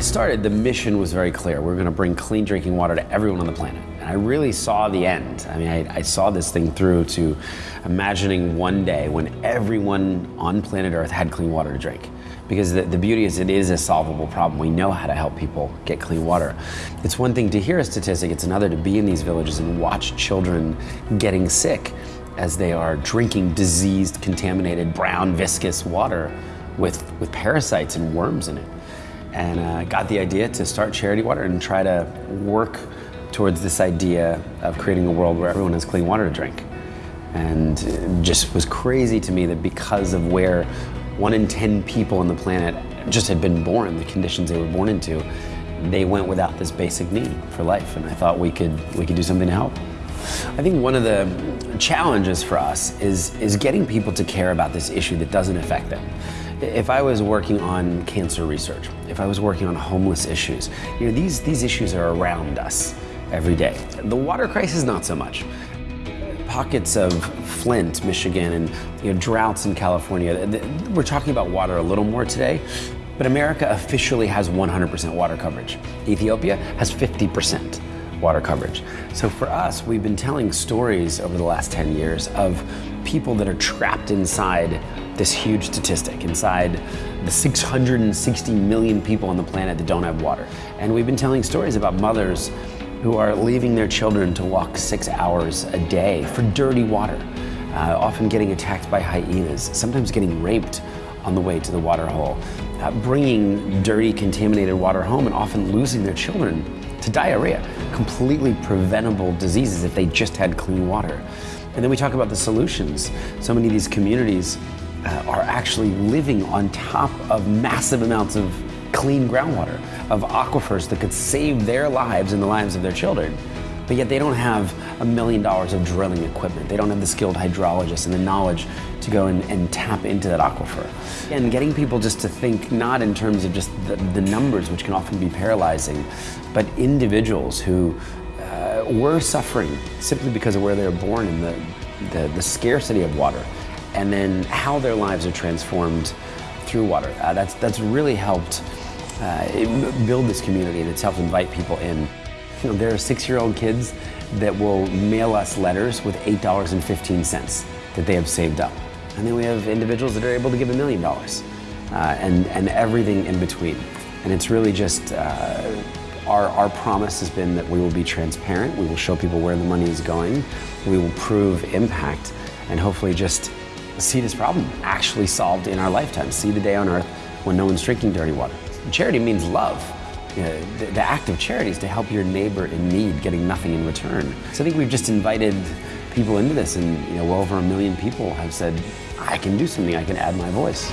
I started, the mission was very clear. We're going to bring clean drinking water to everyone on the planet. And I really saw the end. I mean, I, I, saw this thing through to imagining one day when everyone on planet Earth had clean water to drink. Because the, the beauty is it is a solvable problem. We know how to help people get clean water. It's one thing to hear a statistic, it's another to be in these villages and watch children getting sick as they are drinking diseased, contaminated, brown, viscous water with, with parasites and worms in it. And uh, got the idea to start Charity Water and try to work towards this idea of creating a world where everyone has clean water to drink. And it just was crazy to me that because of where one in 10 people on the planet just had been born, the conditions they were born into, they went without this basic need for life. And I thought we could, we could do something to help. I think one of the challenges for us is, is getting people to care about this issue that doesn't affect them. If I was working on cancer research, if I was working on homeless issues, you know, these, these issues are around us every day. The water crisis, not so much. Pockets of Flint, Michigan, and you know, droughts in California, we're talking about water a little more today, but America officially has 100% water coverage. Ethiopia has 50% water coverage. So for us, we've been telling stories over the last 10 years of people that are trapped inside this huge statistic, inside the 660 million people on the planet that don't have water. And we've been telling stories about mothers who are leaving their children to walk six hours a day for dirty water, uh, often getting attacked by hyenas, sometimes getting raped on the way to the water hole, uh, bringing dirty, contaminated water home and often losing their children to diarrhea, completely preventable diseases if they just had clean water. And then we talk about the solutions. So many of these communities uh, are actually living on top of massive amounts of clean groundwater, of aquifers that could save their lives and the lives of their children. But yet they don't have a million dollars of drilling equipment. They don't have the skilled hydrologists and the knowledge to go and, and tap into that aquifer. And getting people just to think not in terms of just the, the numbers, which can often be paralyzing, but individuals who uh, were suffering simply because of where they were born and the, the, the scarcity of water, and then how their lives are transformed through water. Uh, that's, that's really helped uh, build this community and it's helped invite people in. You know, there are six-year-old kids that will mail us letters with $8.15 that they have saved up. And then we have individuals that are able to give a million dollars uh, and, and everything in between. And it's really just, uh, our, our promise has been that we will be transparent, we will show people where the money is going, we will prove impact, and hopefully just see this problem actually solved in our lifetime, see the day on earth when no one's drinking dirty water. Charity means love. You know, the, the, act of charity is to help your neighbor in need, getting nothing in return. So I think we've just invited people into this and you know, well over a million people have said, I can do something, I can add my voice.